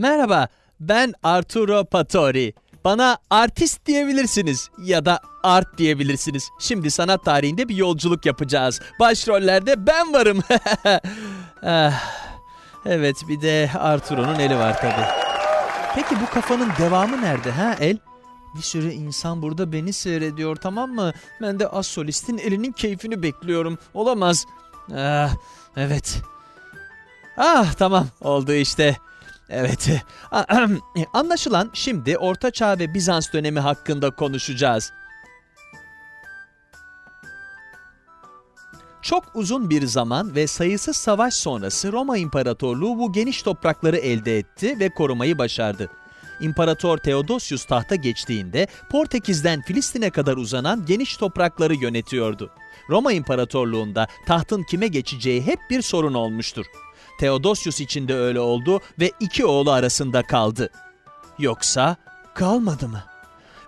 Merhaba, ben Arturo Patori. Bana artist diyebilirsiniz ya da art diyebilirsiniz. Şimdi sanat tarihinde bir yolculuk yapacağız. Başrollerde ben varım. Ah, evet, bir de Arturo'nun eli var tabii. Peki bu kafanın devamı nerede ha el? Bir sürü insan burada beni seyrediyor tamam mı? Ben de az solistin elinin keyfini bekliyorum. Olamaz. Ah, evet. Ah tamam oldu işte. Evet. Anlaşılan şimdi Orta Çağ ve Bizans dönemi hakkında konuşacağız. Çok uzun bir zaman ve sayısız savaş sonrası Roma İmparatorluğu bu geniş toprakları elde etti ve korumayı başardı. İmparator Theodosius tahta geçtiğinde Portekiz'den Filistin'e kadar uzanan geniş toprakları yönetiyordu. Roma İmparatorluğu'nda tahtın kime geçeceği hep bir sorun olmuştur. Theodosius için de öyle oldu ve iki oğlu arasında kaldı. Yoksa kalmadı mı?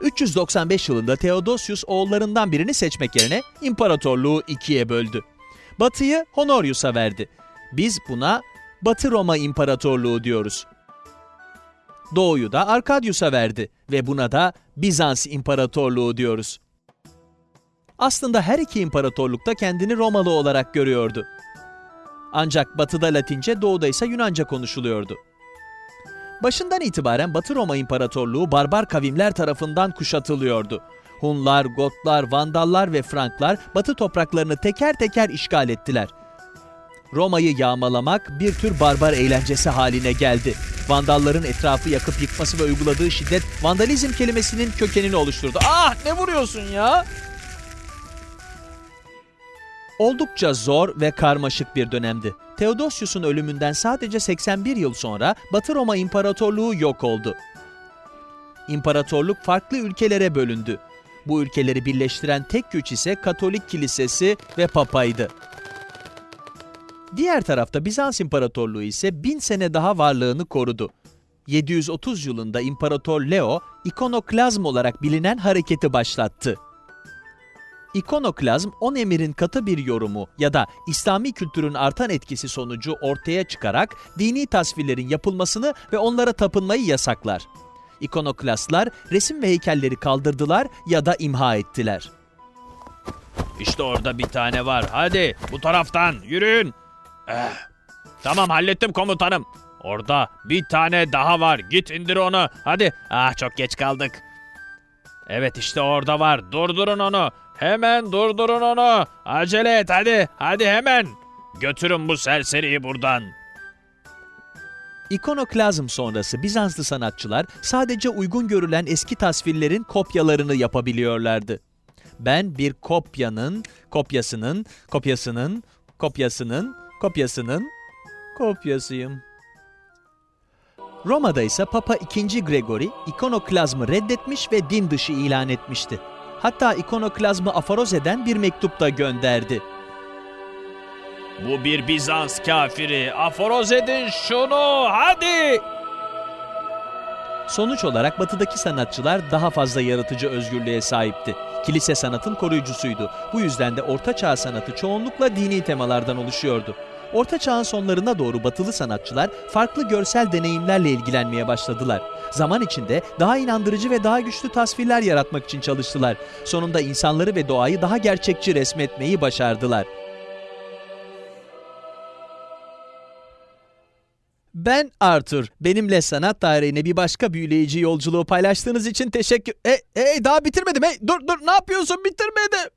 395 yılında Theodosius oğullarından birini seçmek yerine imparatorluğu ikiye böldü. Batı'yı Honorius'a verdi. Biz buna Batı Roma İmparatorluğu diyoruz. Doğu'yu da Arkadius'a verdi ve buna da Bizans İmparatorluğu diyoruz. Aslında her iki imparatorluk da kendini Romalı olarak görüyordu. Ancak batıda Latince, doğuda ise Yunanca konuşuluyordu. Başından itibaren Batı Roma İmparatorluğu barbar kavimler tarafından kuşatılıyordu. Hunlar, Gotlar, Vandallar ve Franklar Batı topraklarını teker teker işgal ettiler. Roma'yı yağmalamak bir tür barbar eğlencesi haline geldi. Vandalların etrafı yakıp yıkması ve uyguladığı şiddet vandalizm kelimesinin kökenini oluşturdu. Ah ne vuruyorsun ya? Oldukça zor ve karmaşık bir dönemdi. Theodosius'un ölümünden sadece 81 yıl sonra Batı Roma İmparatorluğu yok oldu. İmparatorluk farklı ülkelere bölündü. Bu ülkeleri birleştiren tek güç ise Katolik Kilisesi ve Papa'ydı. Diğer tarafta Bizans İmparatorluğu ise bin sene daha varlığını korudu. 730 yılında İmparator Leo, ikonoklazm olarak bilinen hareketi başlattı. İkonoklazm, on emirin katı bir yorumu ya da İslami kültürün artan etkisi sonucu ortaya çıkarak dini tasvirlerin yapılmasını ve onlara tapınmayı yasaklar. İkonoklastlar resim ve heykelleri kaldırdılar ya da imha ettiler. İşte orada bir tane var. Hadi bu taraftan yürüyün. Eh, tamam hallettim komutanım. Orada bir tane daha var. Git indir onu. Hadi. Ah çok geç kaldık. Evet işte orada var. Durdurun onu. Hemen durdurun onu. Acele et hadi. Hadi hemen. Götürün bu serseriyi buradan. İkonoklazm sonrası Bizanslı sanatçılar sadece uygun görülen eski tasvirlerin kopyalarını yapabiliyorlardı. Ben bir kopyanın, kopyasının, kopyasının, kopyasının, kopyasının kopyasıyım. Roma'da ise Papa II. Gregory ikonoklazmı reddetmiş ve din dışı ilan etmişti. Hatta ikonoklazmı aforoz eden bir mektup da gönderdi. Bu bir Bizans kafiri. Aforoz edin şunu. Hadi. Sonuç olarak batıdaki sanatçılar daha fazla yaratıcı özgürlüğe sahipti. Kilise sanatın koruyucusuydu. Bu yüzden de Orta Çağ sanatı çoğunlukla dini temalardan oluşuyordu. Orta Çağ'ın sonlarına doğru batılı sanatçılar farklı görsel deneyimlerle ilgilenmeye başladılar. Zaman içinde daha inandırıcı ve daha güçlü tasvirler yaratmak için çalıştılar. Sonunda insanları ve doğayı daha gerçekçi resmetmeyi başardılar. Ben Arthur. Benimle sanat tarihine bir başka büyüleyici yolculuğu paylaştığınız için teşekkür... Hey, hey daha bitirmedim. Hey dur dur ne yapıyorsun bitirmedim.